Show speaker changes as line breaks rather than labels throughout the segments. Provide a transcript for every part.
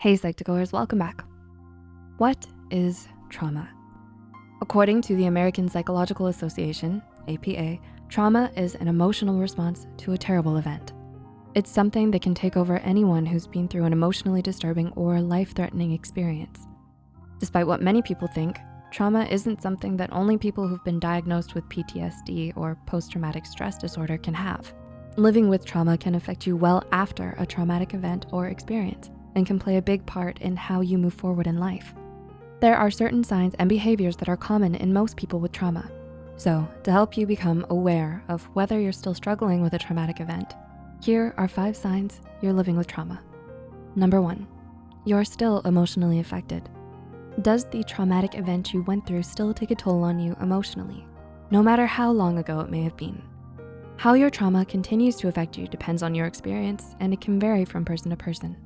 Hey Psych2Goers, welcome back. What is trauma? According to the American Psychological Association, APA, trauma is an emotional response to a terrible event. It's something that can take over anyone who's been through an emotionally disturbing or life-threatening experience. Despite what many people think, trauma isn't something that only people who've been diagnosed with PTSD or post-traumatic stress disorder can have. Living with trauma can affect you well after a traumatic event or experience and can play a big part in how you move forward in life. There are certain signs and behaviors that are common in most people with trauma. So to help you become aware of whether you're still struggling with a traumatic event, here are five signs you're living with trauma. Number one, you're still emotionally affected. Does the traumatic event you went through still take a toll on you emotionally, no matter how long ago it may have been? How your trauma continues to affect you depends on your experience and it can vary from person to person.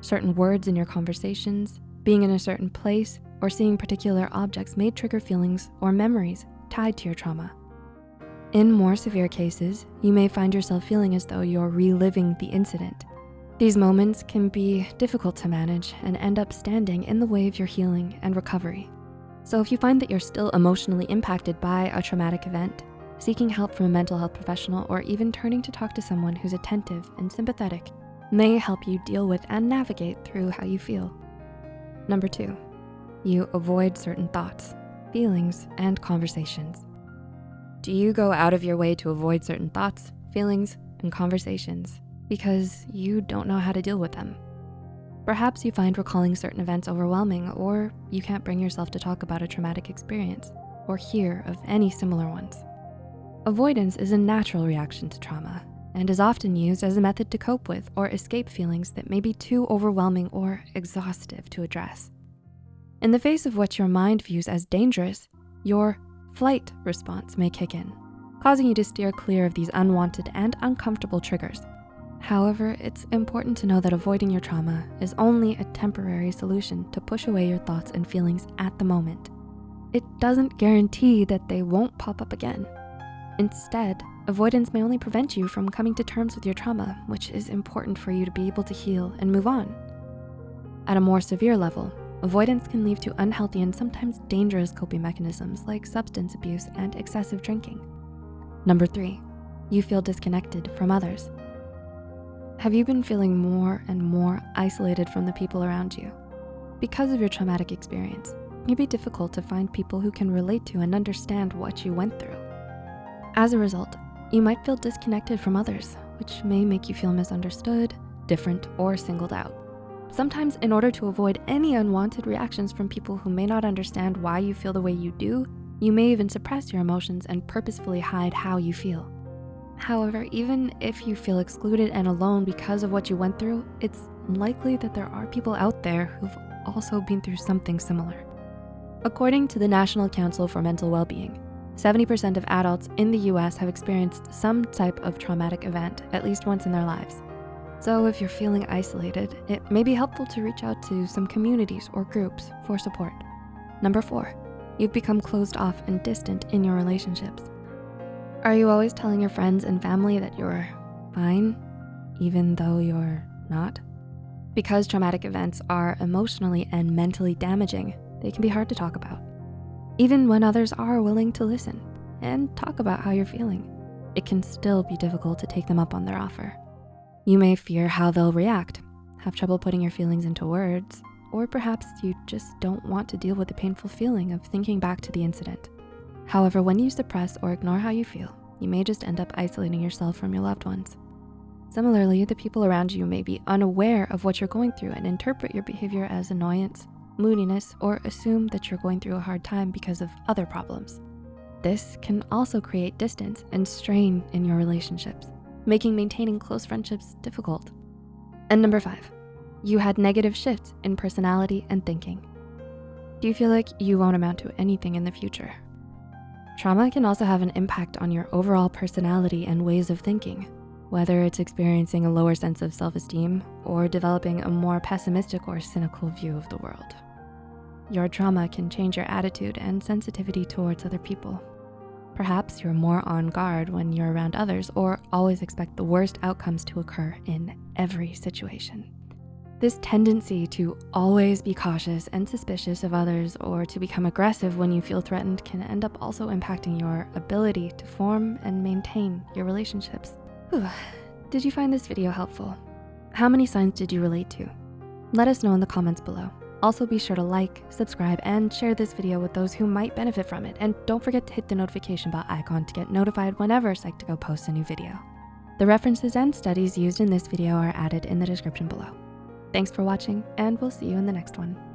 Certain words in your conversations, being in a certain place, or seeing particular objects may trigger feelings or memories tied to your trauma. In more severe cases, you may find yourself feeling as though you're reliving the incident. These moments can be difficult to manage and end up standing in the way of your healing and recovery. So if you find that you're still emotionally impacted by a traumatic event, seeking help from a mental health professional or even turning to talk to someone who's attentive and sympathetic may help you deal with and navigate through how you feel. Number two, you avoid certain thoughts, feelings, and conversations. Do you go out of your way to avoid certain thoughts, feelings, and conversations because you don't know how to deal with them? Perhaps you find recalling certain events overwhelming or you can't bring yourself to talk about a traumatic experience or hear of any similar ones. Avoidance is a natural reaction to trauma and is often used as a method to cope with or escape feelings that may be too overwhelming or exhaustive to address. In the face of what your mind views as dangerous, your flight response may kick in, causing you to steer clear of these unwanted and uncomfortable triggers. However, it's important to know that avoiding your trauma is only a temporary solution to push away your thoughts and feelings at the moment. It doesn't guarantee that they won't pop up again. Instead, Avoidance may only prevent you from coming to terms with your trauma, which is important for you to be able to heal and move on. At a more severe level, avoidance can lead to unhealthy and sometimes dangerous coping mechanisms like substance abuse and excessive drinking. Number three, you feel disconnected from others. Have you been feeling more and more isolated from the people around you? Because of your traumatic experience, it may be difficult to find people who can relate to and understand what you went through. As a result, you might feel disconnected from others, which may make you feel misunderstood, different, or singled out. Sometimes in order to avoid any unwanted reactions from people who may not understand why you feel the way you do, you may even suppress your emotions and purposefully hide how you feel. However, even if you feel excluded and alone because of what you went through, it's likely that there are people out there who've also been through something similar. According to the National Council for Mental Wellbeing, 70% of adults in the US have experienced some type of traumatic event at least once in their lives. So if you're feeling isolated, it may be helpful to reach out to some communities or groups for support. Number four, you've become closed off and distant in your relationships. Are you always telling your friends and family that you're fine, even though you're not? Because traumatic events are emotionally and mentally damaging, they can be hard to talk about even when others are willing to listen and talk about how you're feeling. It can still be difficult to take them up on their offer. You may fear how they'll react, have trouble putting your feelings into words, or perhaps you just don't want to deal with the painful feeling of thinking back to the incident. However, when you suppress or ignore how you feel, you may just end up isolating yourself from your loved ones. Similarly, the people around you may be unaware of what you're going through and interpret your behavior as annoyance, moodiness, or assume that you're going through a hard time because of other problems. This can also create distance and strain in your relationships, making maintaining close friendships difficult. And number five, you had negative shifts in personality and thinking. Do you feel like you won't amount to anything in the future? Trauma can also have an impact on your overall personality and ways of thinking, whether it's experiencing a lower sense of self-esteem or developing a more pessimistic or cynical view of the world. Your trauma can change your attitude and sensitivity towards other people. Perhaps you're more on guard when you're around others or always expect the worst outcomes to occur in every situation. This tendency to always be cautious and suspicious of others or to become aggressive when you feel threatened can end up also impacting your ability to form and maintain your relationships. Whew. Did you find this video helpful? How many signs did you relate to? Let us know in the comments below. Also be sure to like, subscribe, and share this video with those who might benefit from it. And don't forget to hit the notification bell icon to get notified whenever Psych2Go posts a new video. The references and studies used in this video are added in the description below. Thanks for watching and we'll see you in the next one.